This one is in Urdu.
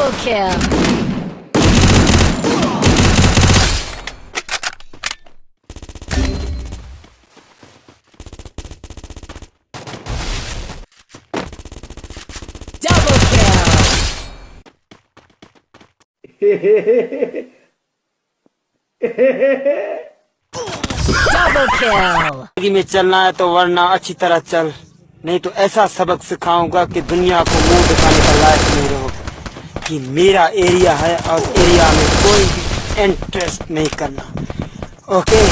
Double kill. میں چلنا ہے تو ورنہ اچھی طرح چل، نہیں تو ایسا سبق سکھاؤں گا کہ دنیا کو منہ دکھانے کا لائق نہیں رہو کہ میرا ایریا ہے اور ایریا میں کوئی بھی انٹرسٹ نہیں کرنا۔ اوکے